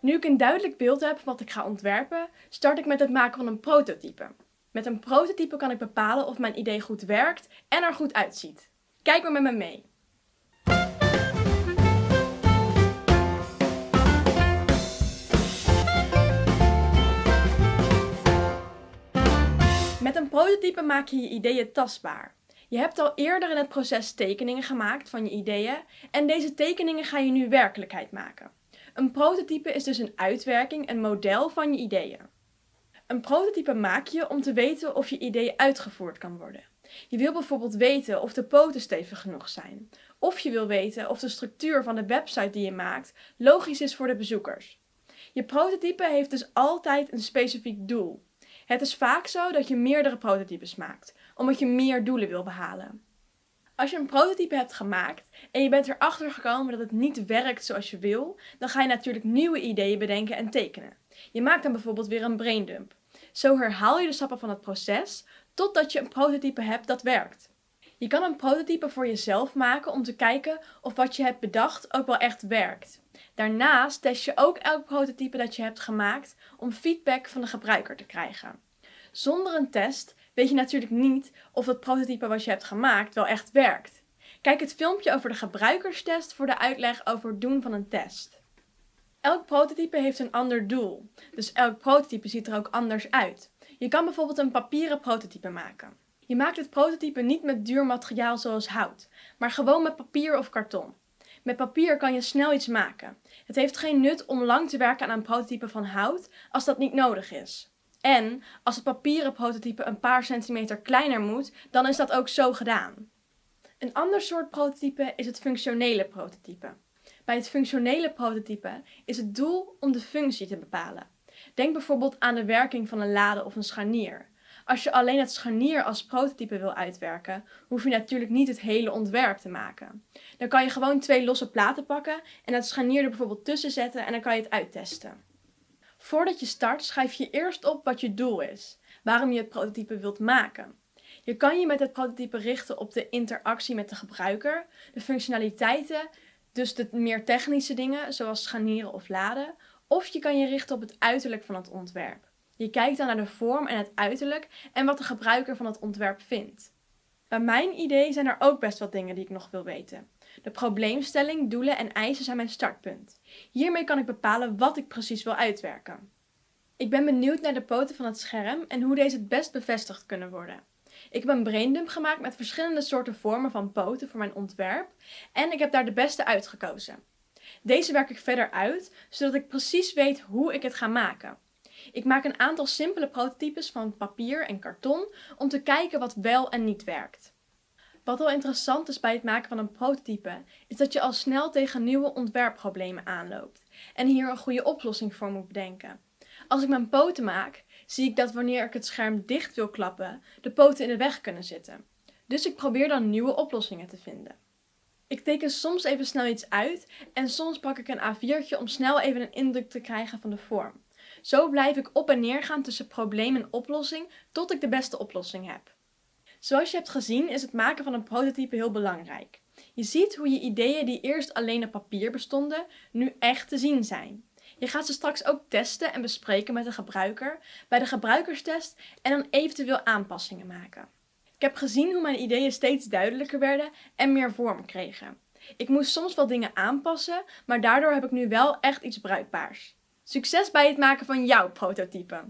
Nu ik een duidelijk beeld heb wat ik ga ontwerpen, start ik met het maken van een prototype. Met een prototype kan ik bepalen of mijn idee goed werkt en er goed uitziet. Kijk maar met me mee. Met een prototype maak je je ideeën tastbaar. Je hebt al eerder in het proces tekeningen gemaakt van je ideeën en deze tekeningen ga je nu werkelijkheid maken. Een prototype is dus een uitwerking, een model van je ideeën. Een prototype maak je om te weten of je idee uitgevoerd kan worden. Je wil bijvoorbeeld weten of de poten stevig genoeg zijn. Of je wil weten of de structuur van de website die je maakt logisch is voor de bezoekers. Je prototype heeft dus altijd een specifiek doel. Het is vaak zo dat je meerdere prototypes maakt, omdat je meer doelen wil behalen. Als je een prototype hebt gemaakt en je bent erachter gekomen dat het niet werkt zoals je wil, dan ga je natuurlijk nieuwe ideeën bedenken en tekenen. Je maakt dan bijvoorbeeld weer een braindump. Zo herhaal je de stappen van het proces totdat je een prototype hebt dat werkt. Je kan een prototype voor jezelf maken om te kijken of wat je hebt bedacht ook wel echt werkt. Daarnaast test je ook elk prototype dat je hebt gemaakt om feedback van de gebruiker te krijgen. Zonder een test weet je natuurlijk niet of het prototype wat je hebt gemaakt wel echt werkt. Kijk het filmpje over de gebruikerstest voor de uitleg over het doen van een test. Elk prototype heeft een ander doel, dus elk prototype ziet er ook anders uit. Je kan bijvoorbeeld een papieren prototype maken. Je maakt het prototype niet met duur materiaal zoals hout, maar gewoon met papier of karton. Met papier kan je snel iets maken. Het heeft geen nut om lang te werken aan een prototype van hout als dat niet nodig is. En als het papieren prototype een paar centimeter kleiner moet, dan is dat ook zo gedaan. Een ander soort prototype is het functionele prototype. Bij het functionele prototype is het doel om de functie te bepalen. Denk bijvoorbeeld aan de werking van een lade of een scharnier. Als je alleen het scharnier als prototype wil uitwerken, hoef je natuurlijk niet het hele ontwerp te maken. Dan kan je gewoon twee losse platen pakken en het scharnier er bijvoorbeeld tussen zetten en dan kan je het uittesten. Voordat je start schrijf je eerst op wat je doel is, waarom je het prototype wilt maken. Je kan je met het prototype richten op de interactie met de gebruiker, de functionaliteiten, dus de meer technische dingen zoals scharnieren of laden, of je kan je richten op het uiterlijk van het ontwerp. Je kijkt dan naar de vorm en het uiterlijk en wat de gebruiker van het ontwerp vindt. Bij mijn idee zijn er ook best wat dingen die ik nog wil weten. De probleemstelling, doelen en eisen zijn mijn startpunt. Hiermee kan ik bepalen wat ik precies wil uitwerken. Ik ben benieuwd naar de poten van het scherm en hoe deze het best bevestigd kunnen worden. Ik heb een braindump gemaakt met verschillende soorten vormen van poten voor mijn ontwerp en ik heb daar de beste uitgekozen. Deze werk ik verder uit, zodat ik precies weet hoe ik het ga maken. Ik maak een aantal simpele prototypes van papier en karton om te kijken wat wel en niet werkt. Wat wel interessant is bij het maken van een prototype, is dat je al snel tegen nieuwe ontwerpproblemen aanloopt en hier een goede oplossing voor moet bedenken. Als ik mijn poten maak, zie ik dat wanneer ik het scherm dicht wil klappen, de poten in de weg kunnen zitten. Dus ik probeer dan nieuwe oplossingen te vinden. Ik teken soms even snel iets uit en soms pak ik een A4'tje om snel even een indruk te krijgen van de vorm. Zo blijf ik op en neer gaan tussen probleem en oplossing tot ik de beste oplossing heb. Zoals je hebt gezien is het maken van een prototype heel belangrijk. Je ziet hoe je ideeën die eerst alleen op papier bestonden, nu echt te zien zijn. Je gaat ze straks ook testen en bespreken met de gebruiker bij de gebruikerstest en dan eventueel aanpassingen maken. Ik heb gezien hoe mijn ideeën steeds duidelijker werden en meer vorm kregen. Ik moest soms wel dingen aanpassen, maar daardoor heb ik nu wel echt iets bruikbaars. Succes bij het maken van jouw prototype!